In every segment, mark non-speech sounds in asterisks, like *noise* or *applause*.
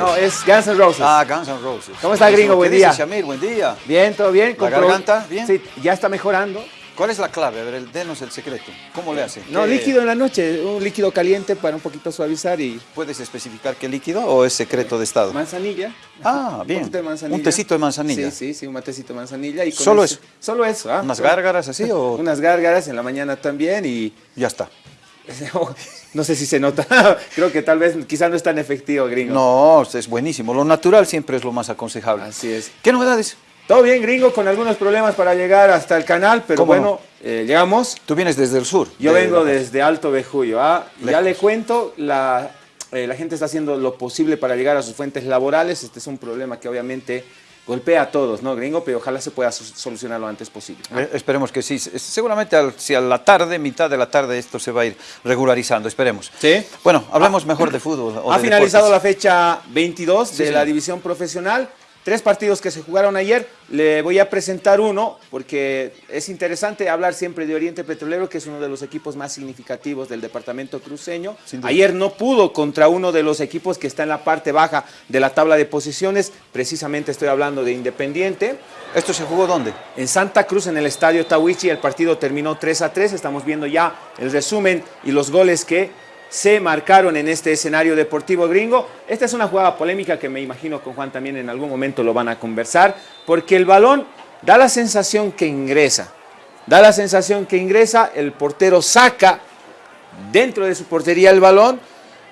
No, es Guns N' Roses. Ah, Guns N' Roses. ¿Cómo está, gringo? Buen ¿Qué día. Buen día. Bien, todo bien. ¿La garganta? Bien. Sí, ya está mejorando. ¿Cuál es la clave? A ver, denos el secreto. ¿Cómo le hace? No, ¿Qué- líquido en la noche, un líquido caliente para un poquito suavizar y ¿Puedes especificar qué líquido o es secreto de estado? manzanilla. Ah, Un bien. poquito de manzanilla. Un tecito de manzanilla. Sí, sí, sí, un matecito de manzanilla. Y con ¿Solo ese- eso? Solo eso. ¿ah? ¿Unas Solo- gárgaras así o *laughs* Unas gárgaras en la mañana también y ya está? *laughs* no sé si se nota. *laughs* Creo que tal vez quizá no es tan efectivo, gringo. No, es buenísimo. Lo natural siempre es lo más aconsejable. Así es. ¿Qué novedades? Todo bien, gringo, con algunos problemas para llegar hasta el canal, pero ¿Cómo bueno, eh, llegamos. Tú vienes desde el sur. Yo de vengo desde Alto Bejuyo. ¿ah? Ya le cuento, la, eh, la gente está haciendo lo posible para llegar a sus fuentes laborales. Este es un problema que obviamente golpea a todos, ¿no, gringo? Pero ojalá se pueda so- solucionar lo antes posible. Eh, Esperemos que sí. Se- Seguramente al- si a la tarde, mitad de la tarde, esto se va a ir regularizando. Esperemos. Sí. Bueno, hablemos mejor de fútbol. o Ha de finalizado la fecha 22 Sí, de la división profesional. Tres partidos que se jugaron ayer. Le voy a presentar uno porque es interesante hablar siempre de Oriente Petrolero, que es uno de los equipos más significativos del departamento cruceño. Ayer no pudo contra uno de los equipos que está en la parte baja de la tabla de posiciones. Precisamente estoy hablando de Independiente. ¿Esto se jugó dónde? En Santa Cruz, en el estadio Tawichi, el partido terminó 3 a 3. Estamos viendo ya el resumen y los goles que se marcaron en este escenario deportivo gringo. Esta es una jugada polémica que me imagino con Juan también en algún momento lo van a conversar, porque el balón da la sensación que ingresa. Da la sensación que ingresa, el portero saca dentro de su portería el balón.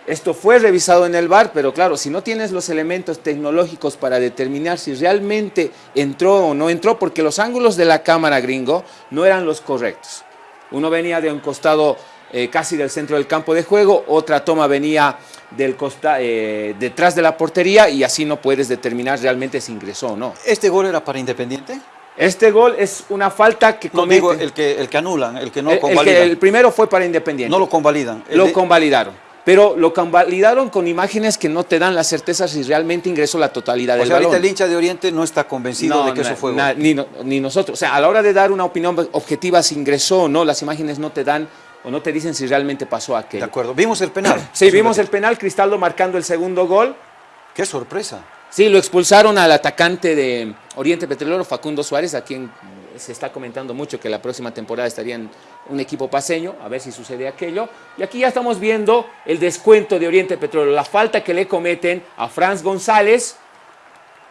Esto fue revisado en el bar, pero claro, si no tienes los elementos tecnológicos para determinar si realmente entró o no entró, porque los ángulos de la cámara gringo no eran los correctos. Uno venía de un costado eh, casi del centro del campo de juego, otra toma venía del costa, eh, detrás de la portería y así no puedes determinar realmente si ingresó o no. ¿Este gol era para Independiente? Este gol es una falta que No comete- digo el que, el que anulan, el que no el- el, convalidan. que- el primero fue para Independiente. No lo convalidan. El lo de- convalidaron. Pero lo convalidaron con imágenes que no te dan la certeza si realmente ingresó la totalidad o del sea, ahorita balón. el hincha de Oriente no está convencido No, de que na- eso fue na- gol. ni, no- ni nosotros. O sea, a la hora de dar una opinión objetiva si ingresó o no, las imágenes no te dan o no te dicen si realmente pasó De aquello. acuerdo. Vimos el penal. Sí, vimos el penal, Cristaldo marcando el segundo gol. Qué sorpresa. Sí, lo expulsaron al atacante de Oriente Petrolero, Facundo Suárez, a quien se está comentando mucho que la próxima temporada estaría en un equipo paseño, a ver si sucede aquello. Y aquí ya estamos viendo el descuento de Oriente Petrolero, la falta que le cometen a Franz González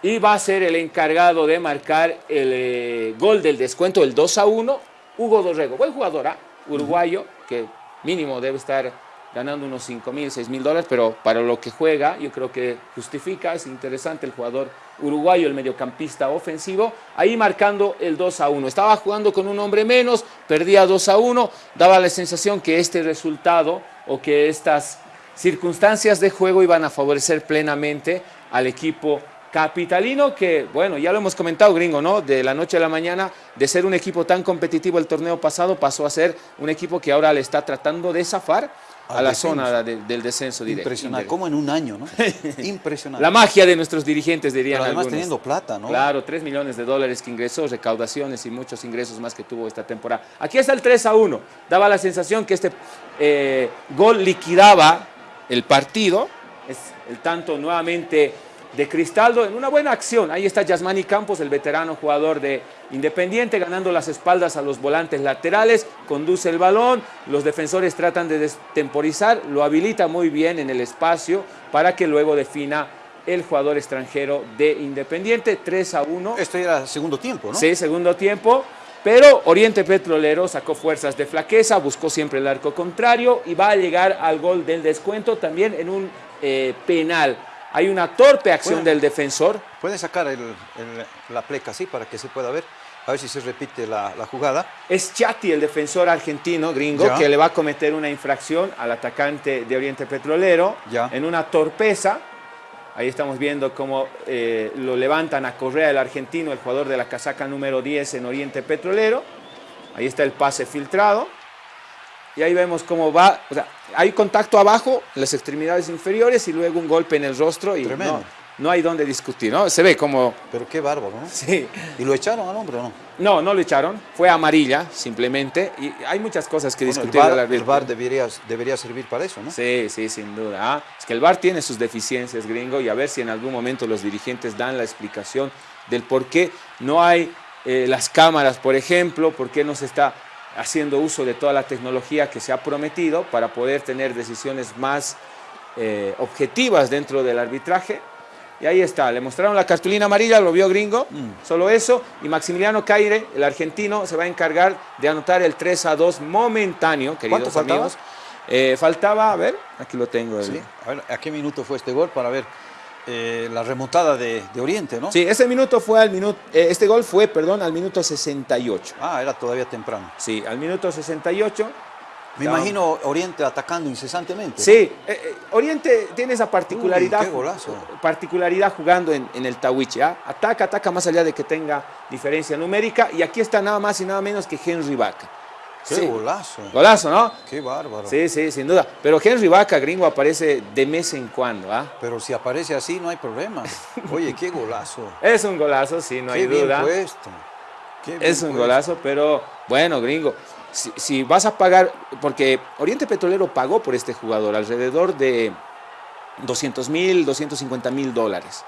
y va a ser el encargado de marcar el eh, gol del descuento, el 2 a 1, Hugo Dorrego. Buen jugador, ¿ah? uruguayo, que mínimo debe estar ganando unos 5 mil, 6 mil dólares, pero para lo que juega, yo creo que justifica, es interesante el jugador uruguayo, el mediocampista ofensivo, ahí marcando el 2 a 1. Estaba jugando con un hombre menos, perdía 2 a 1, daba la sensación que este resultado o que estas circunstancias de juego iban a favorecer plenamente al equipo capitalino que, bueno, ya lo hemos comentado, gringo, ¿no? De la noche a la mañana, de ser un equipo tan competitivo el torneo pasado, pasó a ser un equipo que ahora le está tratando de zafar a la descenso. zona de- del descenso directo. Impresionante. indirecto. Como en un año, ¿no? *laughs* Impresionante. La magia de nuestros dirigentes, dirían Pero además algunos. teniendo plata, ¿no? Claro, 3 millones de dólares que ingresó, recaudaciones y muchos ingresos más que tuvo esta temporada. Aquí está el 3 a 1. Daba la sensación que este eh, gol liquidaba el partido. Es el tanto nuevamente de Cristaldo en una buena acción. Ahí está Yasmani Campos, el veterano jugador de Independiente, ganando las espaldas a los volantes laterales, conduce el balón, los defensores tratan de destemporizar, lo habilita muy bien en el espacio para que luego defina el jugador extranjero de Independiente, 3 a 1. Esto era segundo tiempo, ¿no? Sí, segundo tiempo. Pero Oriente Petrolero sacó fuerzas de flaqueza, buscó siempre el arco contrario y va a llegar al gol del descuento también en un eh, penal. Hay una torpe acción Bueno. del defensor. Pueden sacar el- el- la pleca así para que se pueda ver. A ver si se repite la, la jugada. Es Chati, el defensor argentino, gringo, Ya. que le va a cometer una infracción al atacante de Oriente Petrolero Ya. en una torpeza. Ahí estamos viendo cómo eh, lo levantan a Correa, el argentino, el jugador de la casaca número 10 en Oriente Petrolero. Ahí está el pase filtrado. Y ahí vemos cómo va, o sea, hay contacto abajo, en las extremidades inferiores y luego un golpe en el rostro. Y Tremendo. no, no hay donde discutir, ¿no? Se ve como... Pero qué bárbaro, ¿no? Sí. ¿Y lo echaron al hombre o no? No, no lo echaron, fue amarilla simplemente y hay muchas cosas que Bueno, el discutir. VAR, árbitro. el VAR debería, debería servir para eso, ¿no? Sí, sí, sin duda. Ah, Es que el VAR tiene sus deficiencias, gringo, y a ver si en algún momento los dirigentes dan la explicación del por qué no hay eh, las cámaras, por ejemplo, por qué no se está haciendo uso de toda la tecnología que se ha prometido para poder tener decisiones más eh, objetivas dentro del arbitraje. Y ahí está, le mostraron la cartulina amarilla, lo vio gringo, solo eso, y Maximiliano Caire, el argentino, se va a encargar de anotar el 3 a 2 momentáneo, queridos ¿Cuánto faltaba? amigos. Eh, faltaba, a ver, aquí lo tengo. el- Sí. A ver, ¿a qué minuto fue este gol? Para ver eh, la remontada de, de Oriente, ¿no? Sí, ese minuto fue al minuto, eh, este gol fue, perdón, al minuto 68. Ah, era todavía temprano. Sí, al minuto 68. Me imagino Oriente atacando incesantemente. Sí, eh, Oriente tiene esa particularidad, Uy, qué golazo. particularidad jugando en, en el Tawiche. ¿ah? Ataca, ataca más allá de que tenga diferencia numérica. Y aquí está nada más y nada menos que Henry Vaca. Qué Sí. golazo. Golazo, ¿no? Qué bárbaro. Sí, sí, sin duda. Pero Henry Vaca, gringo, aparece de mes en cuando. ¿ah? Pero si aparece así no hay problema. *laughs* Oye, qué golazo. Es un golazo, sí, no qué hay bien duda. puesto. Qué bien Es un puesto. golazo, pero bueno, gringo, si, si vas a pagar, porque Oriente Petrolero pagó por este jugador alrededor de 200 mil, 250 mil dólares.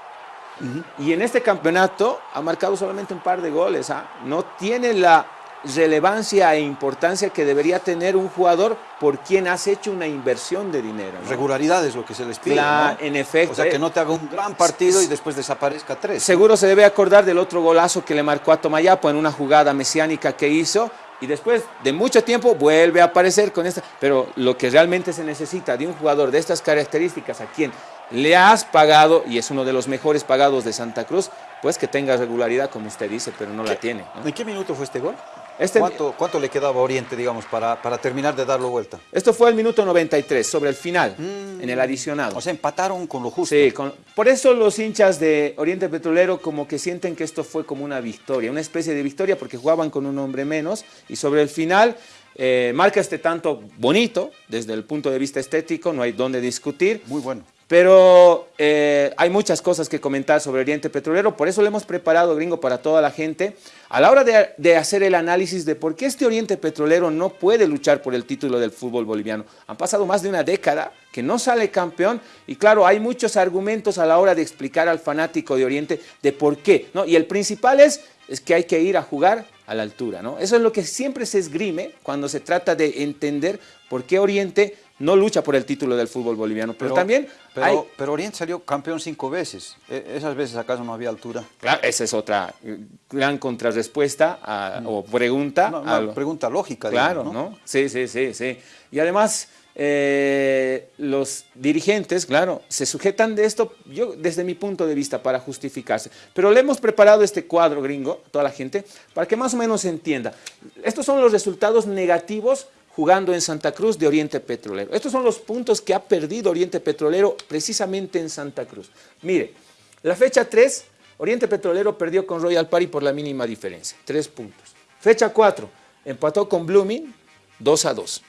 Y en este campeonato ha marcado solamente un par de goles. ¿ah? No tiene la relevancia e importancia que debería tener un jugador por quien has hecho una inversión de dinero. ¿no? Regularidad es lo que se les pide. En efecto. O sea, que eh. no te haga un gran partido y después desaparezca tres. Seguro se debe acordar del otro golazo que le marcó a Tomayapo en una jugada mesiánica que hizo y después de mucho tiempo vuelve a aparecer con esta. Pero lo que realmente se necesita de un jugador de estas características a quien le has pagado y es uno de los mejores pagados de Santa Cruz, pues que tenga regularidad como usted dice, pero no la tiene. ¿no? ¿En qué minuto fue este gol? Este- ¿Cuánto, cuánto le quedaba a Oriente, digamos, para, para terminar de darlo vuelta? Esto fue el minuto 93, sobre el final, en el adicionado. O sea, empataron con lo justo. Sí, con- por eso los hinchas de Oriente Petrolero como que sienten que esto fue como una victoria, una especie de victoria porque jugaban con un hombre menos y sobre el final eh, marca este tanto bonito desde el punto de vista estético, no hay donde discutir. Muy bueno. Pero eh, hay muchas cosas que comentar sobre Oriente Petrolero, por eso le hemos preparado, gringo, para toda la gente, a la hora de, de hacer el análisis de por qué este Oriente Petrolero no puede luchar por el título del fútbol boliviano. Han pasado más de una década que no sale campeón y claro, hay muchos argumentos a la hora de explicar al fanático de Oriente de por qué. ¿no? Y el principal es, es que hay que ir a jugar a la altura. ¿no? Eso es lo que siempre se esgrime cuando se trata de entender por qué Oriente no lucha por el título del fútbol boliviano. Pero, también Pero, hay... pero Oriente salió campeón cinco veces. E- esas veces acaso no había altura. Claro, esa es otra eh, gran contrarrespuesta a- o pregunta. A una lo- pregunta lógica. claro, digamos, ¿no? Sí, sí, sí, sí. Y además, eh, los dirigentes, claro, se sujetan de esto, yo desde mi punto de vista, para justificarse. Pero le hemos preparado este cuadro gringo, a toda la gente, para que más o menos se entienda. Estos son los resultados negativos jugando en Santa Cruz de Oriente Petrolero. Estos son los puntos que ha perdido Oriente Petrolero precisamente en Santa Cruz. Mire, la fecha 3, Oriente Petrolero perdió con Royal Party por la mínima diferencia, 3 puntos. Fecha 4, empató con Blooming 2 a 2.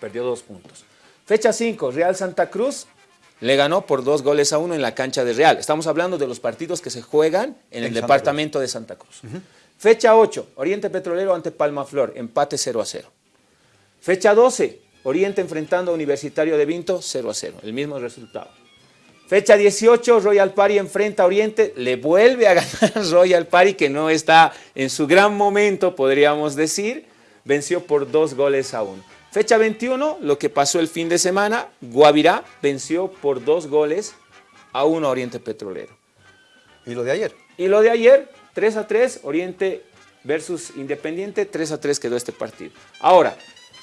Perdió 2 puntos. Fecha 5, Real Santa Cruz le ganó por 2 goles a 1 en la cancha de Real. Estamos hablando de los partidos que se juegan en, el Santa departamento de Santa Cruz. Fecha 8, Oriente Petrolero ante Palma Flor, empate 0 a 0. Fecha 12, Oriente enfrentando a Universitario de Vinto, 0 a 0, el mismo resultado. Fecha 18, Royal Party enfrenta a Oriente, le vuelve a *laughs* ganar Royal Party, que no está en su gran momento, podríamos decir, venció por dos goles a uno. Fecha 21, lo que pasó el fin de semana, Guavirá venció por dos goles a uno a Oriente Petrolero. Y lo de ayer. Y lo de ayer, 3 a 3, Oriente versus Independiente, 3 a 3 quedó este partido. Ahora,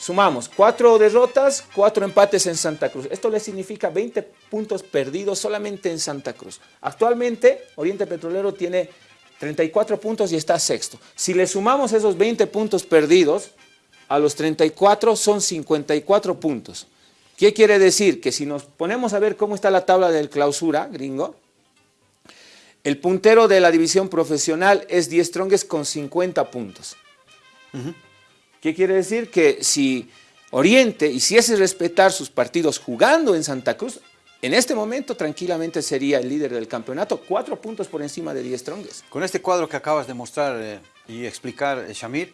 sumamos cuatro derrotas, cuatro empates en Santa Cruz. Esto le significa 20 puntos perdidos solamente en Santa Cruz. Actualmente, Oriente Petrolero tiene 34 puntos y está sexto. Si le sumamos esos 20 puntos perdidos, a los 34 son 54 puntos. ¿Qué quiere decir? Que si nos ponemos a ver cómo está la tabla del clausura, gringo, el puntero de la división profesional es 10 Strongest con 50 puntos. ¿Qué quiere decir? Que si Oriente hiciese respetar sus partidos jugando en Santa Cruz, en este momento tranquilamente sería el líder del campeonato, cuatro puntos por encima de 10 Stronges. Con este cuadro que acabas de mostrar eh, y explicar, eh, Shamir,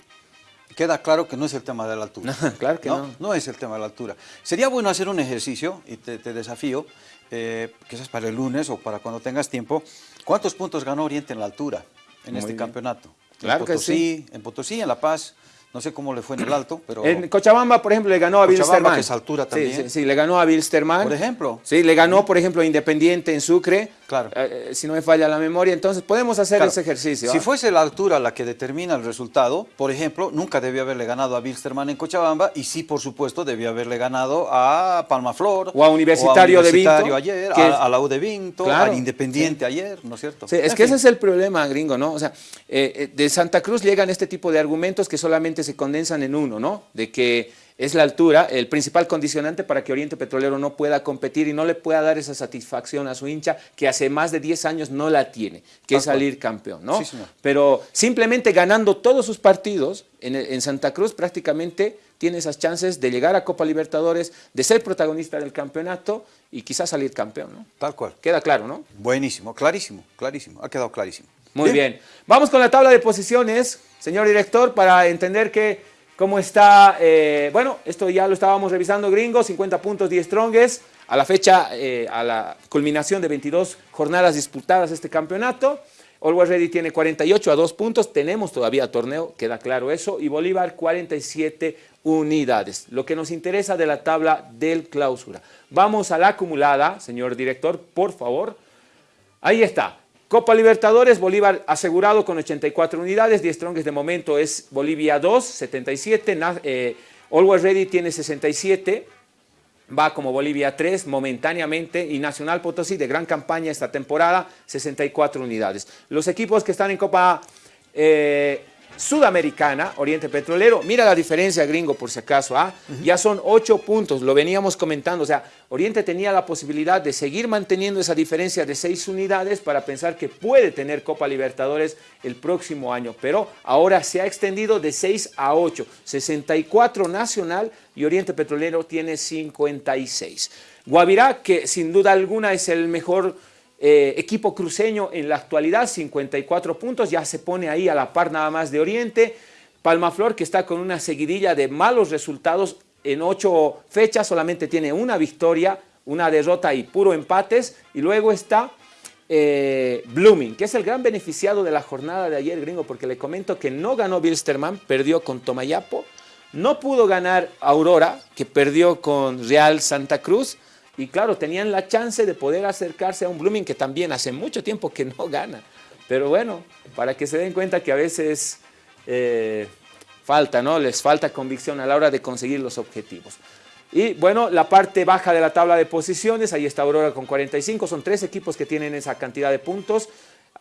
queda claro que no es el tema de la altura. *laughs* claro que no, no. es el tema de la altura. Sería bueno hacer un ejercicio, y te, desafío, eh, quizás para el lunes o para cuando tengas tiempo, ¿cuántos puntos ganó Oriente en la altura en este campeonato? Claro que sí. En Potosí, en La Paz, no sé cómo le fue en el alto, pero... En Cochabamba, por ejemplo, le ganó a Bilsterman. que es altura también. Sí, sí, le ganó a Bilsterman. Por ejemplo. Sí, le ganó, por ejemplo, a Independiente en Sucre. Claro. Eh, eh, si no me falla la memoria, entonces podemos hacer ese ejercicio. Si ¿ah? fuese la altura la que determina el resultado, por ejemplo, nunca debió haberle ganado a Bilsterman en Cochabamba y sí, por supuesto, debió haberle ganado a Palmaflor. O a Universitario, de Vinto. ayer, a, la U de Vinto, al Independiente ayer, ¿no es cierto? Sí, es que ese es el problema, gringo, ¿no? O sea, eh, de Santa Cruz llegan este tipo de argumentos que solamente se condensan en uno, ¿no? De que es la altura el principal condicionante para que Oriente Petrolero no pueda competir y no le pueda dar esa satisfacción a su hincha que hace más de 10 años no la tiene, que es salir campeón, ¿no? Pero simplemente ganando todos sus partidos en, Santa Cruz prácticamente tiene esas chances de llegar a Copa Libertadores, de ser protagonista del campeonato y quizás salir campeón, ¿no? Tal cual. Queda claro, ¿no? Buenísimo, clarísimo, clarísimo, ha quedado clarísimo. Muy bien. Vamos con la tabla de posiciones, señor director, para entender que cómo está, eh, bueno, esto ya lo estábamos revisando, gringo, 50 puntos, 10 strongest, a la fecha, eh, a la culminación de 22 jornadas disputadas este campeonato. Always Ready tiene 48 a 2 puntos, tenemos todavía torneo, queda claro eso, y Bolívar 47 unidades. Lo que nos interesa de la tabla del clausura. Vamos a la acumulada, señor director, por favor. Ahí está. Copa Libertadores, Bolívar asegurado con 84 unidades, 10 Strongest de momento es Bolivia 2, 77, eh, Always Ready tiene 67, va como Bolivia 3 momentáneamente y Nacional Potosí de gran campaña esta temporada, 64 unidades. Los equipos que están en Copa eh, Sudamericana, Oriente Petrolero, mira la diferencia gringo por si acaso, ¿ah? ya son ocho puntos, lo veníamos comentando, o sea, Oriente tenía la posibilidad de seguir manteniendo esa diferencia de seis unidades para pensar que puede tener Copa Libertadores el próximo año, pero ahora se ha extendido de 6 a 8, 64 Nacional y Oriente Petrolero tiene 56. Guavirá, que sin duda alguna es el mejor eh, equipo cruceño en la actualidad, 54 puntos, ya se pone ahí a la par nada más de Oriente. Palmaflor que está con una seguidilla de malos resultados en ocho fechas, solamente tiene una victoria, una derrota y puro empates. Y luego está eh, Blooming, que es el gran beneficiado de la jornada de ayer, gringo, porque le comento que no ganó Bilsterman, perdió con Tomayapo, no pudo ganar Aurora, que perdió con Real Santa Cruz, y claro, tenían la chance de poder acercarse a un Blooming que también hace mucho tiempo que no gana. Pero bueno, para que se den cuenta que a veces eh, falta, ¿no? Les falta convicción a la hora de conseguir los objetivos. Y bueno, la parte baja de la tabla de posiciones, ahí está Aurora con 45, son tres equipos que tienen esa cantidad de puntos.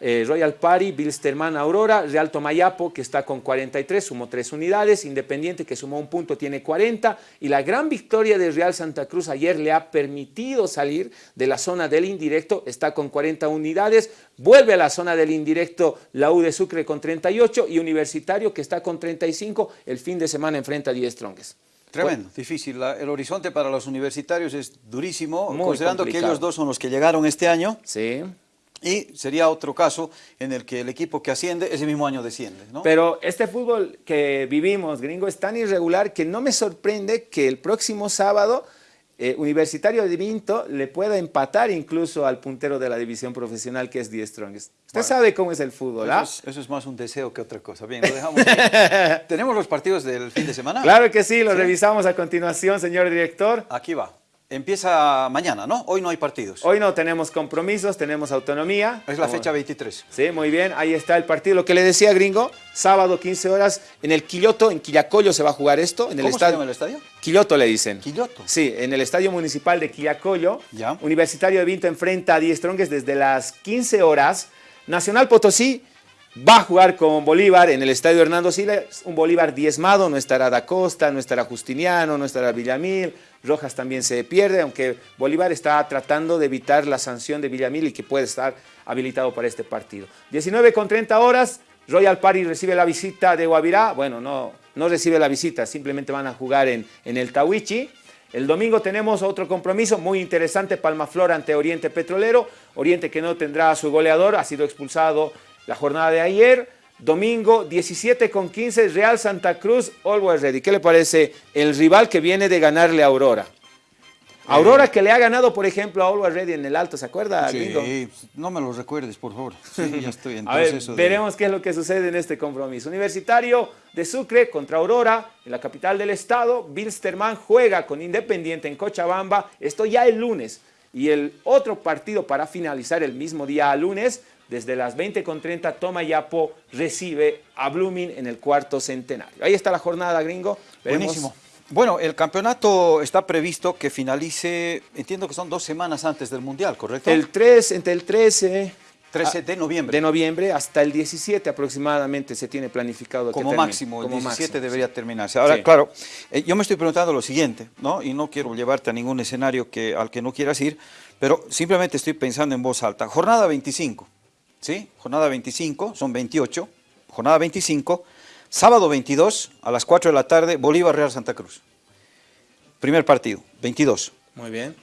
Eh, Royal Party, Bilsterman Aurora, Real Tomayapo que está con 43, sumó 3 unidades, Independiente que sumó un punto tiene 40 y la gran victoria de Real Santa Cruz ayer le ha permitido salir de la zona del indirecto, está con 40 unidades, vuelve a la zona del indirecto la U de Sucre con 38 y Universitario que está con 35, el fin de semana enfrenta a 10 Strongest. Tremendo, difícil. el horizonte para los universitarios es durísimo, considerando que ellos dos son los que llegaron este año. Sí. Y sería otro caso en el que el equipo que asciende ese mismo año desciende. ¿no? Pero este fútbol que vivimos, gringo, es tan irregular que no me sorprende que el próximo sábado eh, Universitario de Vinto le pueda empatar incluso al puntero de la división profesional que es Die Strongest. Usted sabe cómo es el fútbol, ¿ah? Eso es, más un deseo que otra cosa. Bien, lo dejamos. *laughs* ¿Tenemos los partidos del fin de semana? Claro que sí, lo revisamos a continuación, señor director. Aquí va. Empieza mañana, ¿no? Hoy no hay partidos. Hoy no, tenemos compromisos, tenemos autonomía. Es la fecha 23. Sí, muy bien, ahí está el partido. Lo que le decía, gringo, sábado 15 horas en el Quilloto, en Quillacollo se va a jugar esto. En el ¿Cómo estadio. se llama el estadio? Quilloto le dicen. ¿Quilloto? Sí, en el Estadio Municipal de Quillacollo. Ya. Universitario de Vinto enfrenta a 10 Stronges desde las 15 horas. Nacional Potosí va a jugar con Bolívar en el Estadio Hernando Siles, un Bolívar diezmado, no estará Da Costa, no estará Justiniano, no estará Villamil, Rojas también se pierde, aunque Bolívar está tratando de evitar la sanción de Villamil y que puede estar habilitado para este partido. 19 con 30 horas, Royal Party recibe la visita de Guavirá, bueno, no, no recibe la visita, simplemente van a jugar en, en el Tawichi. El domingo tenemos otro compromiso muy interesante, Palmaflor ante Oriente Petrolero. Oriente que no tendrá a su goleador, ha sido expulsado la jornada de ayer. Domingo 17 con 15, Real Santa Cruz, Always Ready. ¿Qué le parece el rival que viene de ganarle a Aurora? Aurora que le ha ganado, por ejemplo, a Always Ready en el Alto, ¿se acuerda, Sí, no me lo recuerdes, por favor. Sí, ya *laughs* estoy en a ver, veremos qué es lo que sucede en este compromiso. Universitario de Sucre contra Aurora, en la capital del estado. Bilsterman juega con Independiente en Cochabamba. Esto ya el lunes. Y el otro partido para finalizar el mismo día lunes, desde las 20.30, Toma Yapo recibe a Blooming en el cuarto centenario. Ahí está la jornada, gringo. Buenísimo. Bueno, el campeonato está previsto que finalice, entiendo que son dos semanas antes del Mundial, ¿correcto? El 3, entre el 13... 13 de noviembre. De noviembre hasta el 17 aproximadamente se tiene planificado Como máximo, el 17 debería terminarse. Ahora, claro, eh, yo me estoy preguntando lo siguiente, ¿no? Y no quiero llevarte a ningún escenario que, al que no quieras ir, pero simplemente estoy pensando en voz alta. Jornada 25, ¿sí? Jornada 25, son 28. Jornada 25, Sábado 22, a las 4 de la tarde, Bolívar Real Santa Cruz. Primer partido, 22. Muy bien.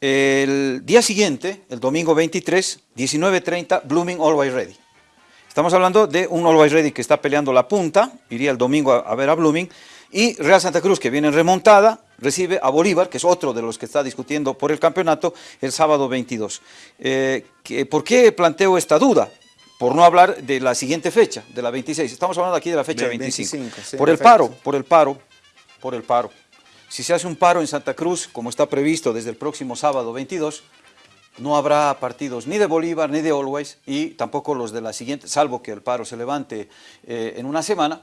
El día siguiente, el domingo 23, 19.30, Blooming Always Ready. Estamos hablando de un Always Ready que está peleando la punta, iría el domingo a, ver a Blooming, y Real Santa Cruz, que viene en remontada, recibe a Bolívar, que es otro de los que está discutiendo por el campeonato, el sábado 22. Eh, ¿Por qué planteo esta duda? por no hablar de la siguiente fecha, de la 26. Estamos hablando aquí de la fecha 25. por el paro, por el paro, por el paro. Si se hace un paro en Santa Cruz, como está previsto desde el próximo sábado 22, no habrá partidos ni de Bolívar ni de Always y tampoco los de la siguiente, salvo que el paro se levante eh, en una semana,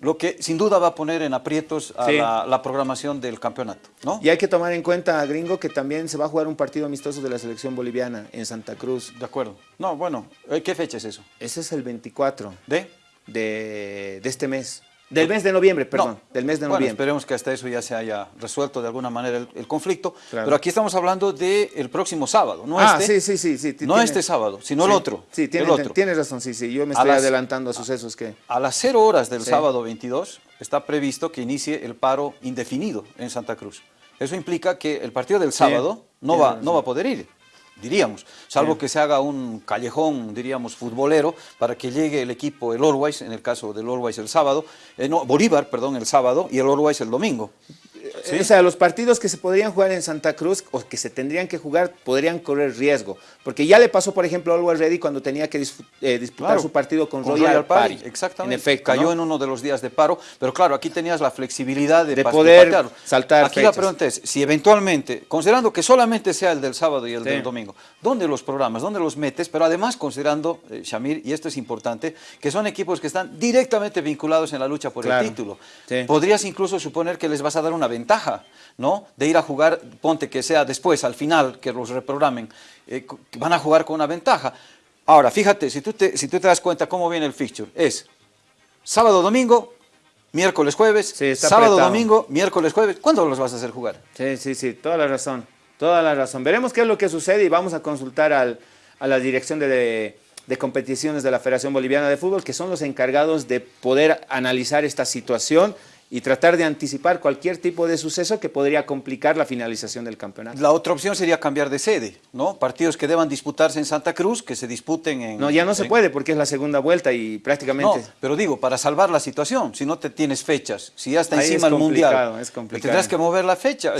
lo que sin duda va a poner en aprietos a la, programación del campeonato. ¿no? Y hay que tomar en cuenta, gringo, que también se va a jugar un partido amistoso de la selección boliviana en Santa Cruz. De acuerdo. No, bueno, eh, ¿qué fecha es eso? Ese es el 24. ¿De? De, de este mes. Del mes de noviembre, perdón, del mes de bueno, noviembre. esperemos que hasta eso ya se haya resuelto de alguna manera el, conflicto, pero aquí estamos hablando del próximo sábado, no ah, este, sí, sí, sí, no este sábado, sino el otro. Sí, tiene, el otro. tienes razón, sí, sí, yo me estoy adelantando a sucesos que... A las cero horas del sábado 22 está previsto que inicie el paro indefinido en Santa Cruz. Eso implica que el partido del sábado no va, no va a poder ir diríamos, salvo que se haga un callejón, diríamos, futbolero, para que llegue el equipo, el Always, en el caso del Always el sábado, eh, no, Bolívar, perdón, el sábado, y el Always el domingo. O sea, los partidos que se podrían jugar en Santa Cruz o que se tendrían que jugar podrían correr riesgo. Porque ya le pasó, por ejemplo, a Always Ready cuando tenía que eh, disputar su partido con, Royal, Party. Exactamente. En efecto, Cayó en uno de los días de paro. Pero claro, aquí tenías la flexibilidad de, poder saltar Aquí la pregunta es, si eventualmente, considerando que solamente sea el del sábado y el del domingo, ¿dónde los programas? ¿Dónde los metes? Pero además considerando, eh, Shamir, y esto es importante, que son equipos que están directamente vinculados en la lucha por el título. Podrías incluso suponer que les vas a dar una ventaja, ¿no? De ir a jugar, ponte que sea después, al final, que los reprogramen, eh, van a jugar con una ventaja. Ahora, fíjate, si tú, te, si tú te das cuenta cómo viene el fixture, es sábado, domingo, miércoles, jueves, sábado, domingo, miércoles, jueves, ¿cuándo los vas a hacer jugar? Sí, sí, sí, toda la razón, toda la razón. Veremos qué es lo que sucede y vamos a consultar al, a la dirección de, de competiciones de la Federación Boliviana de Fútbol, que son los encargados de poder analizar esta situación y tratar de anticipar cualquier tipo de suceso que podría complicar la finalización del campeonato. La otra opción sería cambiar de sede, ¿no? Partidos que deban disputarse en Santa Cruz, que se disputen en... No, ya no se puede porque es la segunda vuelta y prácticamente... No, pero digo, para salvar la situación, si no te tienes fechas, si ya está encima el Mundial, es complicado. tendrás que mover la fecha,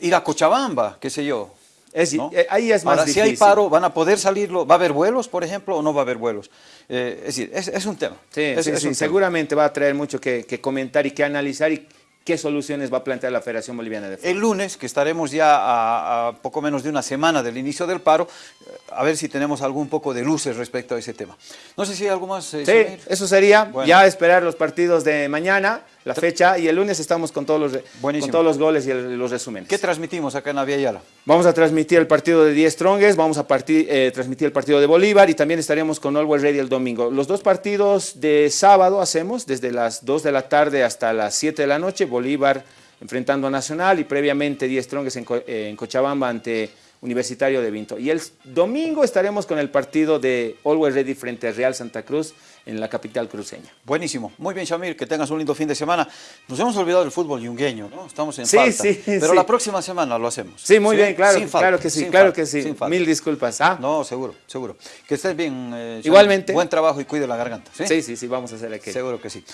ir a Cochabamba, qué sé yo. Es, eh, Ahí es más Ahora, si hay paro, ¿van a poder salirlo? ¿Va a haber vuelos, por ejemplo, o no va a haber vuelos? Eh, es decir, es, un tema. Sí, sí, seguramente va a traer mucho que, que comentar y que analizar y ¿Qué soluciones va a plantear la Federación Boliviana de Fútbol? El lunes, que estaremos ya a, poco menos de una semana del inicio del paro, eh, a ver si tenemos algún poco de luces respecto a ese tema. No sé si hay algo más. Eh, sí, eso sería ya esperar los partidos de mañana, la fecha, y el lunes estamos con todos los, con todos los goles y los resúmenes. ¿Qué transmitimos acá en Aviala? Vamos a transmitir el partido de 10 Strongest, vamos a eh, transmitir el partido de Bolívar y también estaremos con Always Ready el domingo. Los dos partidos de sábado hacemos desde las 2 de la tarde hasta las 7 de la noche. Bolívar enfrentando a Nacional y previamente 10 Strongest en, Cochabamba ante Universitario de Vinto. Y el domingo estaremos con el partido de Always Ready frente a Real Santa Cruz en la capital cruceña. Buenísimo. Muy bien, Shamir, que tengas un lindo fin de semana. Nos hemos olvidado del fútbol yungueño, ¿no? Estamos en Sí, falta. sí, Pero sí. la próxima semana lo hacemos. Sí, muy bien, claro, Sin falta, claro que sí, sin claro falta, que sí. sin falta. Mil disculpas. ¿ah? No, seguro, seguro. Que estés bien. eh, Shamir. Igualmente. Buen trabajo y cuide la garganta. ¿sí? Sí, sí, sí, vamos a hacer aquello. Seguro que sí.